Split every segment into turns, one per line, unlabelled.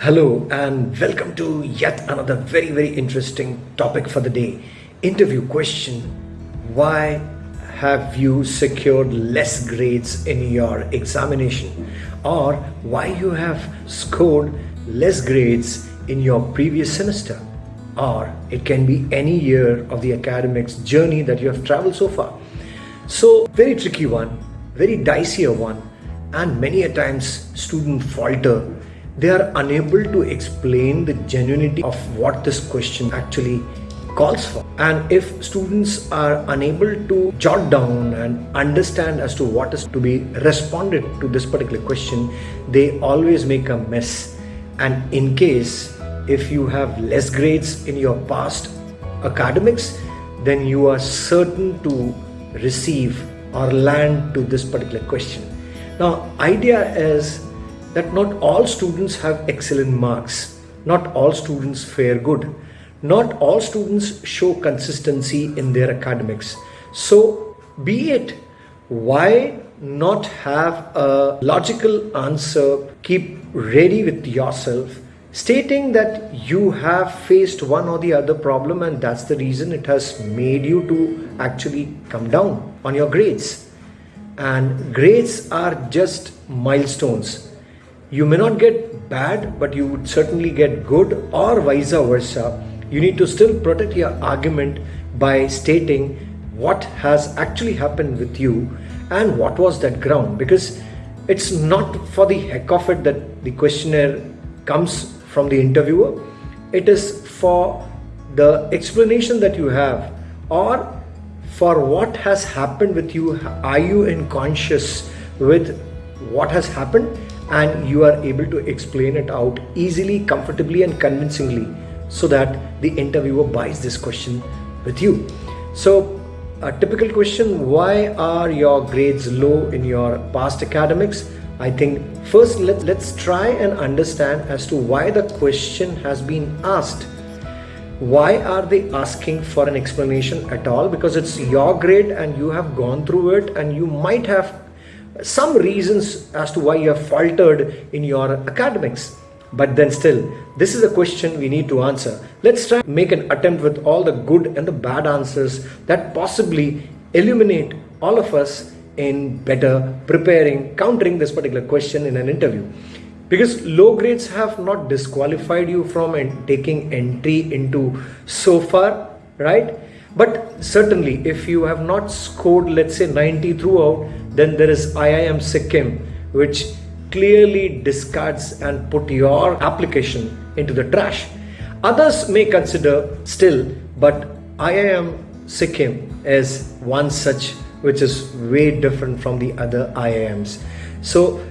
Hello and welcome to yet another very very interesting topic for the day. Interview question Why have you secured less grades in your examination? Or why you have scored less grades in your previous semester? Or it can be any year of the academics journey that you have traveled so far. So, very tricky one, very dicier one, and many a times student falter they are unable to explain the genuinity of what this question actually calls for. And if students are unable to jot down and understand as to what is to be responded to this particular question, they always make a mess. And in case if you have less grades in your past academics, then you are certain to receive or land to this particular question. Now, idea is that not all students have excellent marks, not all students fare good, not all students show consistency in their academics. So, be it why not have a logical answer, keep ready with yourself, stating that you have faced one or the other problem and that's the reason it has made you to actually come down on your grades. And grades are just milestones you may not get bad, but you would certainly get good or vice versa. You need to still protect your argument by stating what has actually happened with you and what was that ground because it's not for the heck of it that the questionnaire comes from the interviewer. It is for the explanation that you have or for what has happened with you. Are you in conscious with what has happened and you are able to explain it out easily, comfortably and convincingly so that the interviewer buys this question with you. So a typical question, why are your grades low in your past academics? I think first let, let's try and understand as to why the question has been asked. Why are they asking for an explanation at all? Because it's your grade and you have gone through it and you might have some reasons as to why you have faltered in your academics. But then still, this is a question we need to answer. Let's try make an attempt with all the good and the bad answers that possibly illuminate all of us in better preparing, countering this particular question in an interview. Because low grades have not disqualified you from taking entry into so far, right? But certainly, if you have not scored, let's say 90 throughout, then there is IIM Sikkim, which clearly discards and put your application into the trash. Others may consider still, but IIM Sikkim is one such which is way different from the other IIMs. So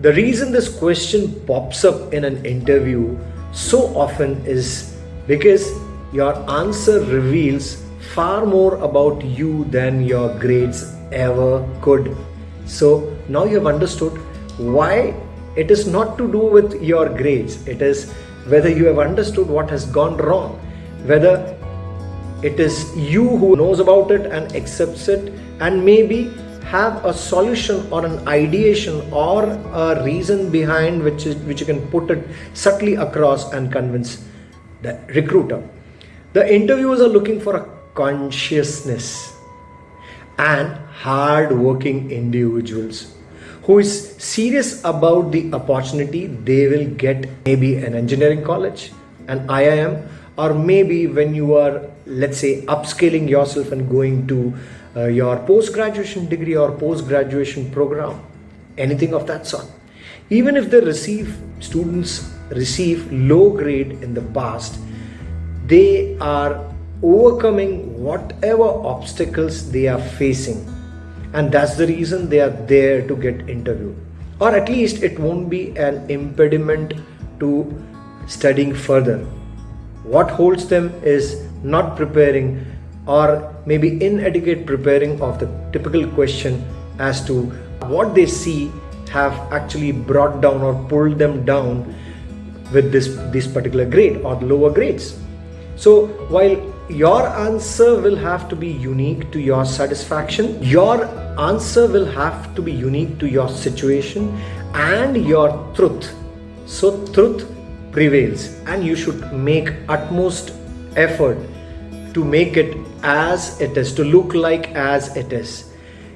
the reason this question pops up in an interview so often is because your answer reveals far more about you than your grades ever could. So now you have understood why it is not to do with your grades. It is whether you have understood what has gone wrong, whether it is you who knows about it and accepts it and maybe have a solution or an ideation or a reason behind which is, which you can put it subtly across and convince the recruiter. The interviewers are looking for a consciousness and hard-working individuals who is serious about the opportunity they will get maybe an engineering college an IIM or maybe when you are let's say upscaling yourself and going to uh, your post-graduation degree or post-graduation program anything of that sort. Even if they receive students receive low grade in the past they are overcoming whatever obstacles they are facing and that's the reason they are there to get interviewed or at least it won't be an impediment to studying further. What holds them is not preparing or maybe inadequate preparing of the typical question as to what they see have actually brought down or pulled them down with this this particular grade or lower grades. So while your answer will have to be unique to your satisfaction. Your answer will have to be unique to your situation and your truth. So truth prevails and you should make utmost effort to make it as it is, to look like as it is.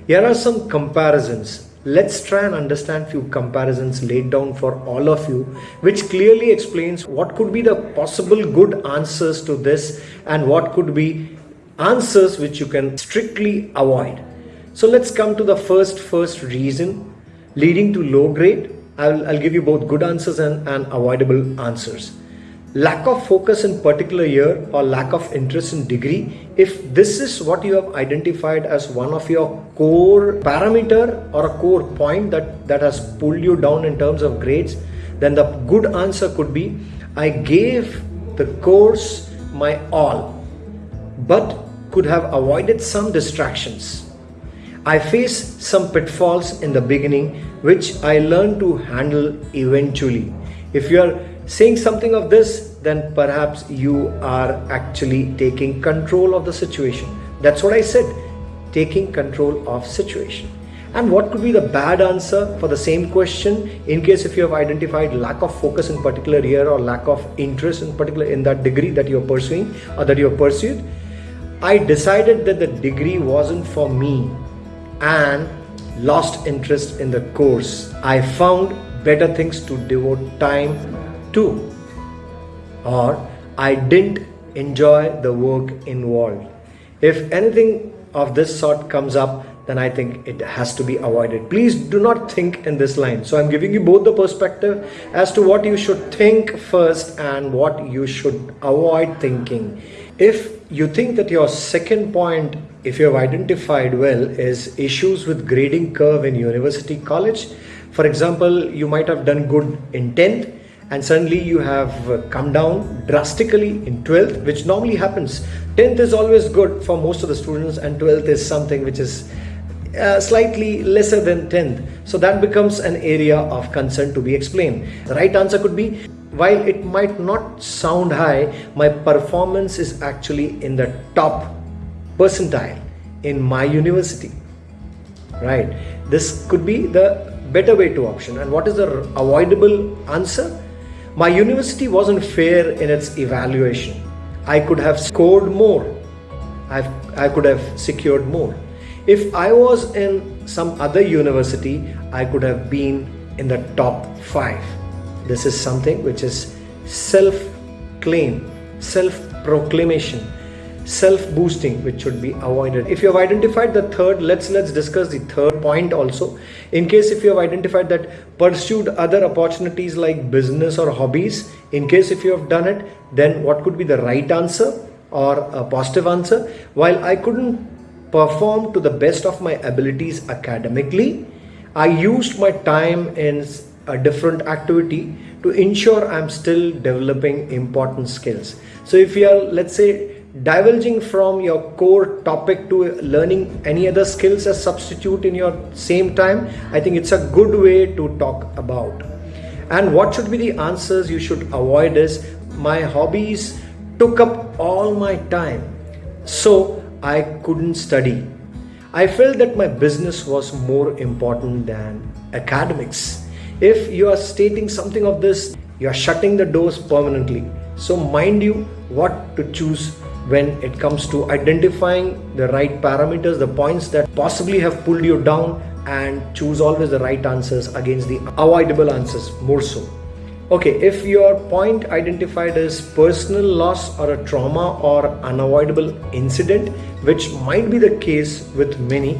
Here are some comparisons. Let's try and understand few comparisons laid down for all of you, which clearly explains what could be the possible good answers to this and what could be answers which you can strictly avoid. So let's come to the first first reason leading to low grade. I'll, I'll give you both good answers and, and avoidable answers lack of focus in particular year or lack of interest in degree if this is what you have identified as one of your core parameter or a core point that that has pulled you down in terms of grades then the good answer could be i gave the course my all but could have avoided some distractions. I faced some pitfalls in the beginning which i learned to handle eventually. If you are saying something of this, then perhaps you are actually taking control of the situation. That's what I said, taking control of situation. And what could be the bad answer for the same question in case if you have identified lack of focus in particular year or lack of interest in particular in that degree that you're pursuing or that you're pursued? I decided that the degree wasn't for me and lost interest in the course. I found better things to devote time to or I didn't enjoy the work involved. If anything of this sort comes up, then I think it has to be avoided. Please do not think in this line. So I'm giving you both the perspective as to what you should think first and what you should avoid thinking. If you think that your second point, if you have identified well, is issues with grading curve in university college. For example, you might have done good in 10th and suddenly you have uh, come down drastically in 12th which normally happens. 10th is always good for most of the students and 12th is something which is uh, slightly lesser than 10th so that becomes an area of concern to be explained. The right answer could be while it might not sound high my performance is actually in the top percentile in my university. Right. This could be the better way to option. And what is the avoidable answer my university wasn't fair in its evaluation. I could have scored more. I've, I could have secured more. If I was in some other university, I could have been in the top five. This is something which is self claim, self proclamation self-boosting which should be avoided. If you have identified the third let's let's discuss the third point also. In case if you have identified that pursued other opportunities like business or hobbies in case if you have done it then what could be the right answer or a positive answer? While i couldn't perform to the best of my abilities academically i used my time in a different activity to ensure i'm still developing important skills. So if you are let's say divulging from your core topic to learning any other skills as substitute in your same time i think it's a good way to talk about. And what should be the answers you should avoid is my hobbies took up all my time so i couldn't study. I felt that my business was more important than academics. If you are stating something of this you are shutting the doors permanently. So mind you what to choose when it comes to identifying the right parameters, the points that possibly have pulled you down and choose always the right answers against the avoidable answers more so. Okay, if your point identified as personal loss or a trauma or unavoidable incident, which might be the case with many,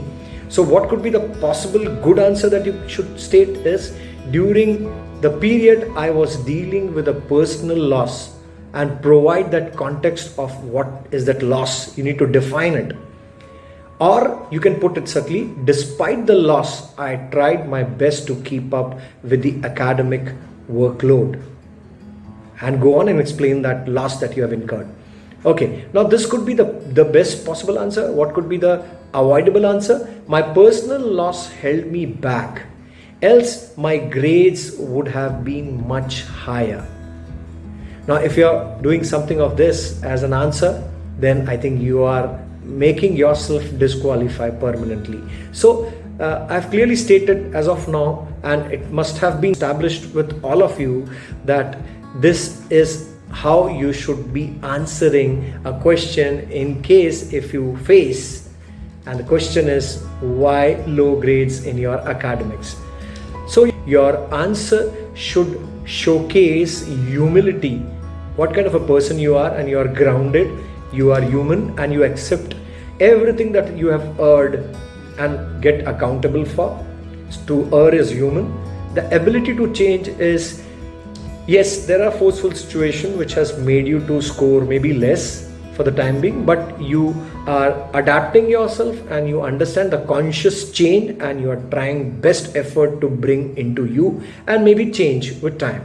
so what could be the possible good answer that you should state is during the period I was dealing with a personal loss and provide that context of what is that loss. You need to define it. Or you can put it subtly despite the loss i tried my best to keep up with the academic workload. And go on and explain that loss that you have incurred. Okay now this could be the the best possible answer. What could be the avoidable answer? My personal loss held me back else my grades would have been much higher now, if you're doing something of this as an answer, then I think you are making yourself disqualify permanently. So, uh, I've clearly stated as of now, and it must have been established with all of you that this is how you should be answering a question in case if you face and the question is why low grades in your academics so your answer should showcase humility what kind of a person you are and you are grounded you are human and you accept everything that you have heard and get accountable for. To err is human. The ability to change is yes there are forceful situations which has made you to score maybe less for the time being but you are adapting yourself and you understand the conscious change and you are trying best effort to bring into you and maybe change with time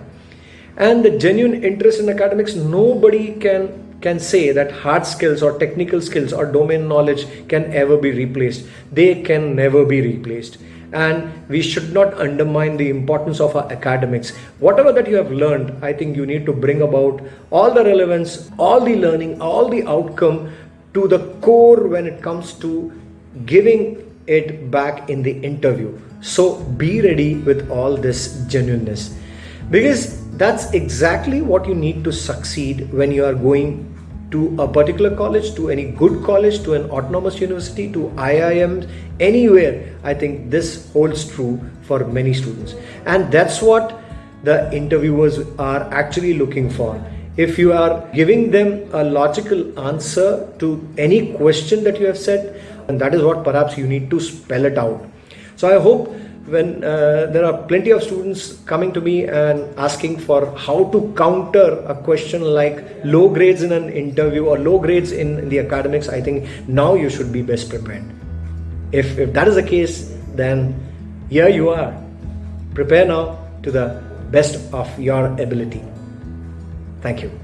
and the genuine interest in academics nobody can can say that hard skills or technical skills or domain knowledge can ever be replaced. They can never be replaced. And we should not undermine the importance of our academics. Whatever that you have learned i think you need to bring about all the relevance all the learning all the outcome to the core when it comes to giving it back in the interview. So be ready with all this genuineness. Because that's exactly what you need to succeed when you are going to a particular college, to any good college, to an autonomous university, to IIM, anywhere, I think this holds true for many students. And that's what the interviewers are actually looking for. If you are giving them a logical answer to any question that you have said, and that is what perhaps you need to spell it out. So I hope when uh, there are plenty of students coming to me and asking for how to counter a question like low grades in an interview or low grades in, the academics. I think now you should be best prepared. If, if that is the case then here you are. Prepare now to the best of your ability. Thank you